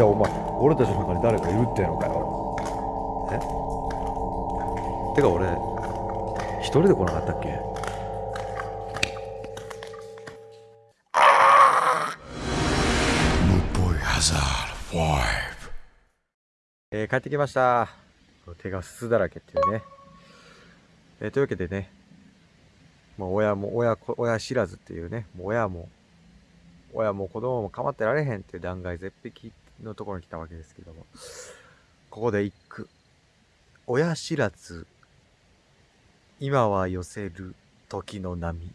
じゃあお前俺たちの中に誰かいるってのかよ。え？てか俺一人で来なかったっけ？えー、帰ってきました。手がすすだらけっていうね、えー、というわけでねもう親も親親知らずっていうねもう親も親も子供も構ってられへんっていう断崖絶壁のところに来たわけですけども。ここで一句親知らず今は寄せる時の波。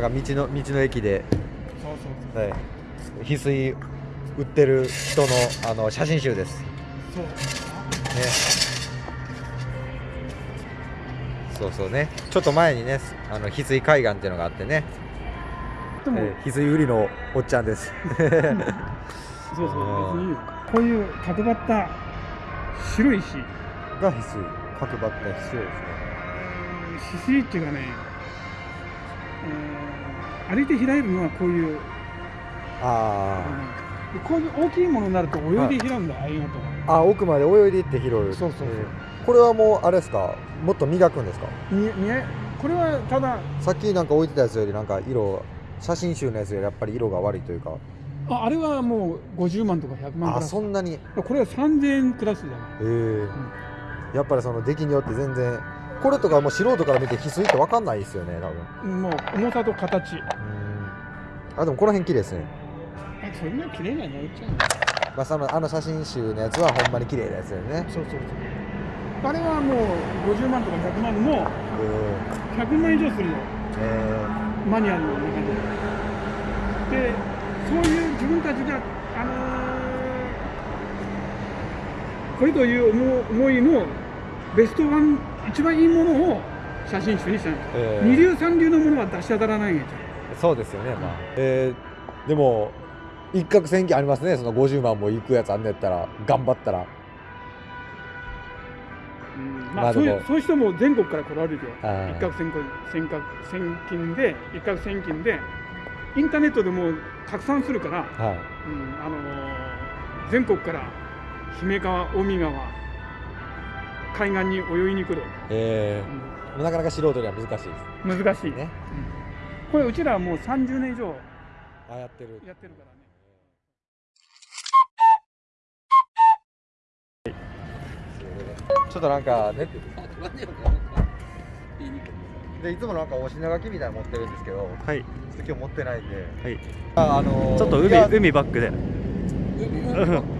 なんか道の道の駅で。そうそうはい、翡翠売ってる人のあの写真集です。ね。そう。そうそうね。ちょっと前にね、あの翡翠海岸っていうのがあってね、でも、えー翡翠売りのおっちゃんです。そうそう。こういう角張った白い石。が翡翠、角張った翡翠ですね。翡翠っていうかね、えー歩いて開えるのはこういう、あでこういう大きいものになると泳いで開うんだ、ああいうのとあ、あ奥まで泳いでいって拾う。そう。そうそうえーこれはもうあれですか、もっと磨くんですか？これはただ。さっきなんか置いてたやつよりなんか色、写真集のやつよりやっぱり色が悪いというか。ああれはもう50万とか100万クあ、そんなに。これは3000円クラスだねええやっぱりその出来によって全然これとかもう素人から見て翡翠って分かんないですよね多分。もう重さと形。うん。あでもこの辺綺麗ですね、あそんな綺麗なの売っちゃうのまあ、そのあの写真集のやつはほんまに綺麗なやつだよね。そうそうそうあれはもう50万とか100万もうん。100万以上するよえマニュアルの中で。でそういう自分たちがあのーこれという思思いのベストワン一番いいものを写真集にしたんです、ええ。二流三流のものは出し当たらないんやーそうですよねまあ、えーでも一攫千金ありますね。その50万もいくやつあんねやったら頑張ったら。うん。まあまあ、そういうそういう人も全国から来られるよ一攫千金千金で一攫千金でインターネットでも拡散するから、はい。うんあのー全国から姫川近江川海岸に泳いに来る、えうーなかなか素人には難しいです。ん難しい、ね。うん。これうちらはもう30年以上あやってる。やってるからね。ちょっとなんかね でいつもなんかお品書きみたいなの持ってるんですけどはい。ちょっと今日持ってないんで。はい。ああのーちょっと海海バックで。海バック？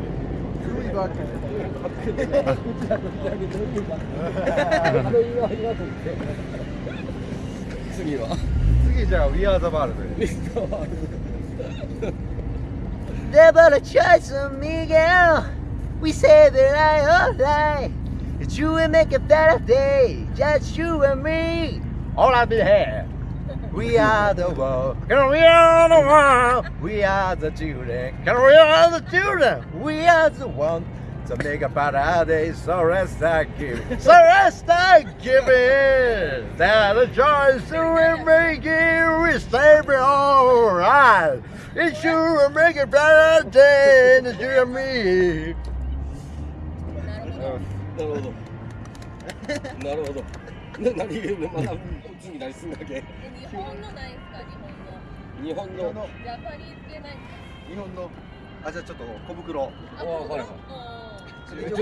次は次じゃあ We Are the World Never a choice of Miguel We say that I alright That you will make a better day Just you and me All I be here We are the world. And we are the world We are the children. And we are the children? We are the one to make a better day So let's start giving. So let's start giving. That the choice we make it We stay alright you sure make a better day than you and me なるほど。なるほど。な何まだ次何すんだっけ？日本のないですか？日本の日本の。ジャパニーズ系ないです日本のあじゃあちょっと小袋かあわはいはいうん出た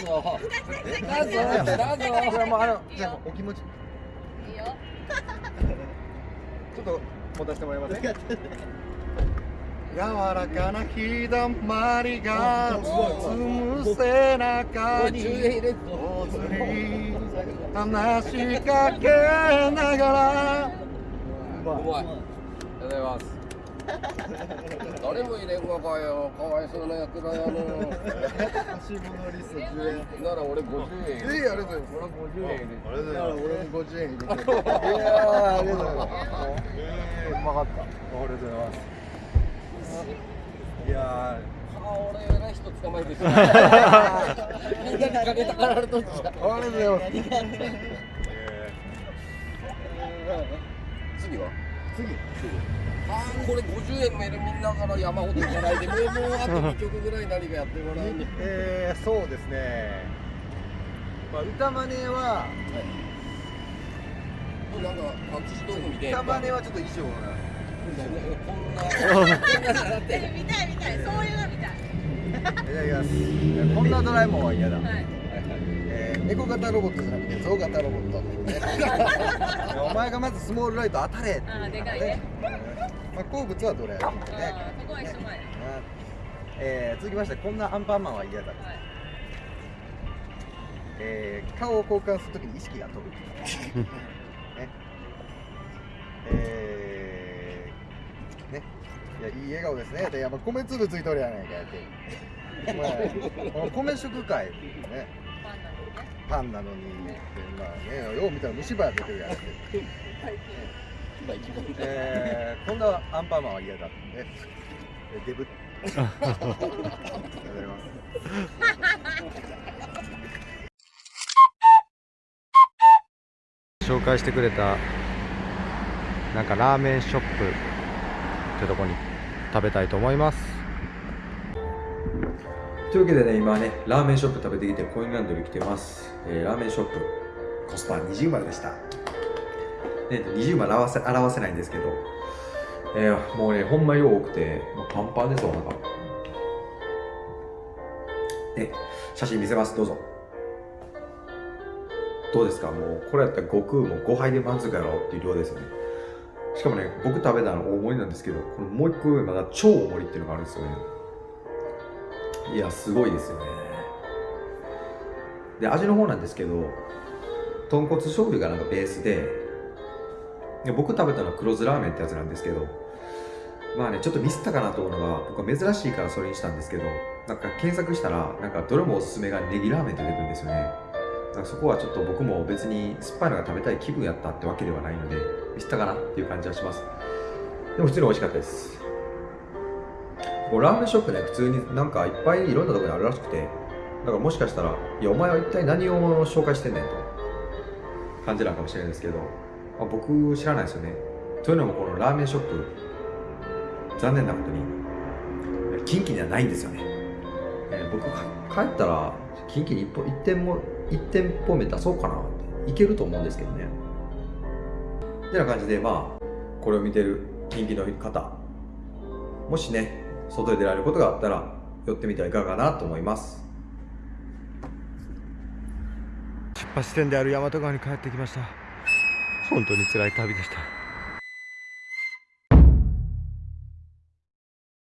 ぞ。出たぞ。出たぞ。これはもうあのじゃあお気持ちちいいよ ょっと持たせてもらいますね 柔らかな日だまりが包む背中にれん大ぞ。に話しかけながらうまい。ありがとうございます。誰も入れんわかよかわいそうな役だよもう欲しいものリスト10円なら俺50円ええありがとうございます俺50円入れてだから俺も50円入れていやーありがとうございますえーうまかったありがとうございますいやあ俺偉い人捕まえてしまうみんなに金たかられとっちゃうーありがとうございます次。は次。あーこれ50円メールみんなから山ほどいただいてもうもうあと2曲ぐらい何かやってもらうにえー、そうですねまあ歌マネはなんか隠し道具みたいな歌マネはちょっと衣装がこんなこんなだってえ見たい。見たい。そうい。うの見たい。い。ただきますこんなドラえもんは嫌だ、はい。えー、猫型ロボットじゃなくて象型ロボット、ね、お前がまずスモールライト当たれあでかい。ねまあ、好物はどれやろうあねそこは一緒前はい。えー、続きましてこんなアンパンマンは嫌だ、えー、顔を交換するときに意識が飛ぶ、いやいい笑顔ですね。でやっぱ米粒ついとるやないかやって、まあ、この米食会ねパンなのにね。パンなのに。まあねよう見たら虫歯や出てるやんってえー、こんなアンパンマンは嫌だってねえデブ。ありがとうございます。紹介してくれたなんかラーメンショップってとこに食べたいと思います。というわけでね今ねラーメンショップ食べてきてコインランドリー来てます、えーラーメンショップコスパ20万でした、ね、20万表せ表せないんですけど、えーもうねほんま量多くてもうパンパンですわなんかね写真見せます。どうぞ。どうですか？もうこれやったら悟空も5杯で満足やろうっていう量ですよね。しかもね僕食べたの大盛りなんですけどこのもう一個上まだ超大盛りっていうのがあるんですよね。いやすごいですよね。で味の方なんですけど豚骨醤油がなんかベースでで僕食べたのは黒酢ラーメンってやつなんですけどまあねちょっとミスったかなと思うのが僕は珍しいからそれにしたんですけどなんか検索したらなんかどれもおすすめがネギラーメンって出てくるんですよね。からそこはちょっと僕も別に酸っぱいのが食べたい気分やったってわけではないのでミスったかなっていう感じはします。でも普通に美味しかったです。ラーメンショップね普通になんかいっぱいいろんなところにあるらしくてだからもしかしたらいやお前は一体何を紹介してんねんと感じなのかもしれないですけど、まあ、僕知らないですよね。というのもこのラーメンショップ残念なことに近畿にはないんですよね、えー僕帰ったら近畿に一歩一店も一店舗目出そうかな。っていけると思うんですけどね。てな感じでまあこれを見てる近畿の方。もしね外で出られることがあったら寄ってみてはいかがかなと思います。出発点である大和川に帰ってきました。本当に辛い旅でした。